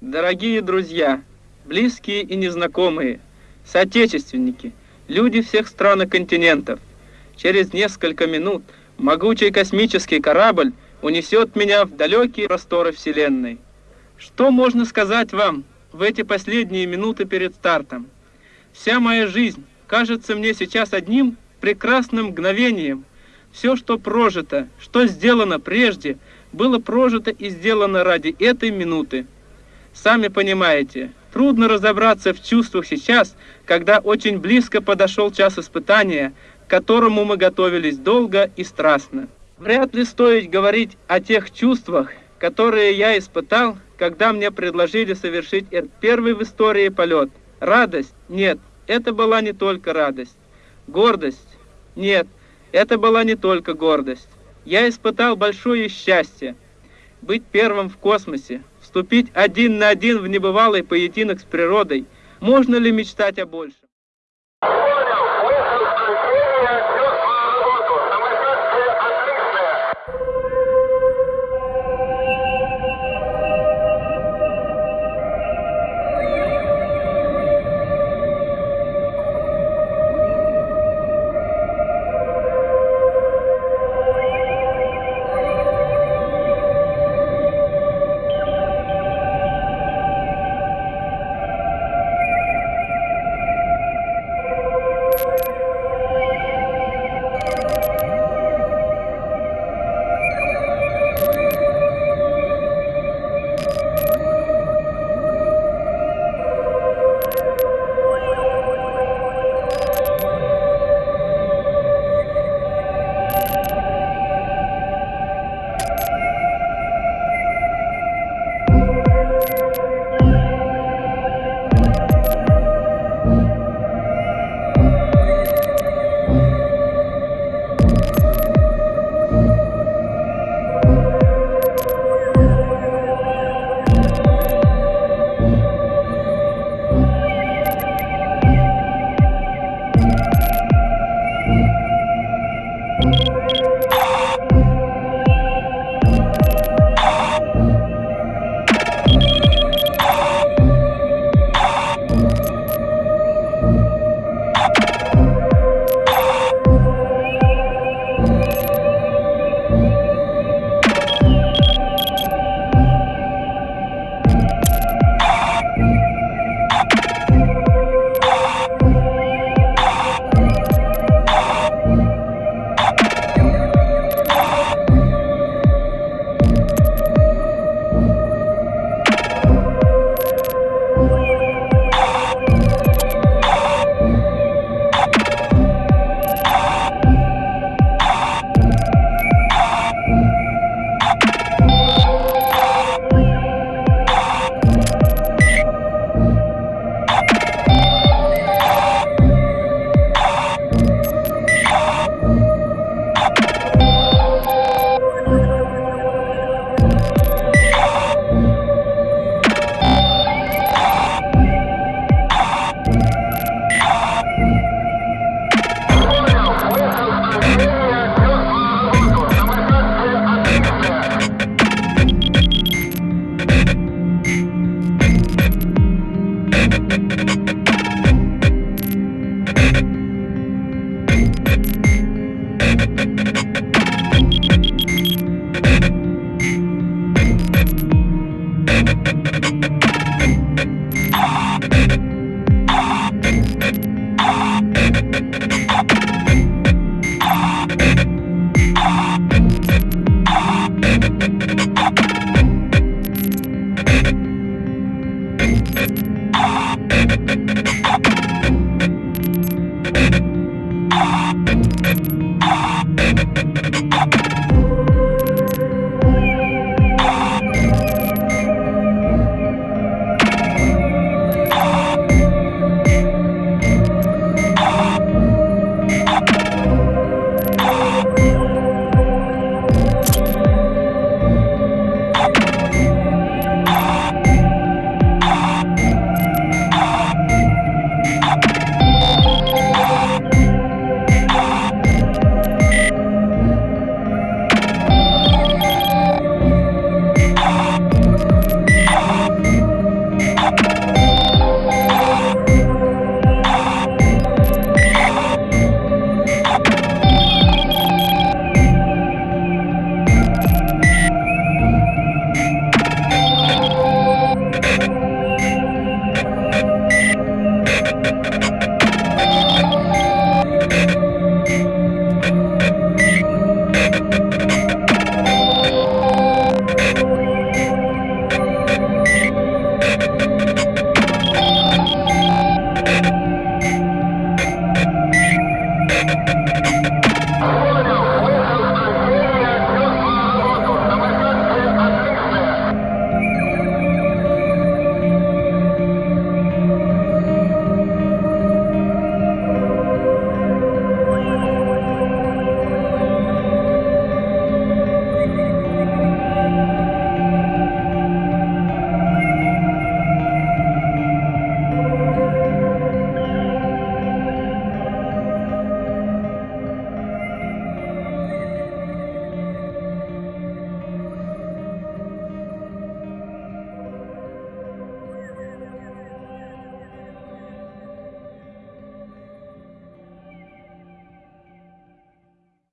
Дорогие друзья, близкие и незнакомые, соотечественники, люди всех стран и континентов, через несколько минут могучий космический корабль унесет меня в далекие просторы Вселенной. Что можно сказать вам в эти последние минуты перед стартом? Вся моя жизнь кажется мне сейчас одним прекрасным мгновением. Все, что прожито, что сделано прежде, было прожито и сделано ради этой минуты. Сами понимаете, трудно разобраться в чувствах сейчас, когда очень близко подошел час испытания, к которому мы готовились долго и страстно. Вряд ли стоит говорить о тех чувствах, которые я испытал, когда мне предложили совершить первый в истории полет. Радость? Нет, это была не только радость. Гордость? Нет, это была не только гордость. Я испытал большое счастье быть первым в космосе, вступить один на один в небывалый поединок с природой. Можно ли мечтать о большем? I'm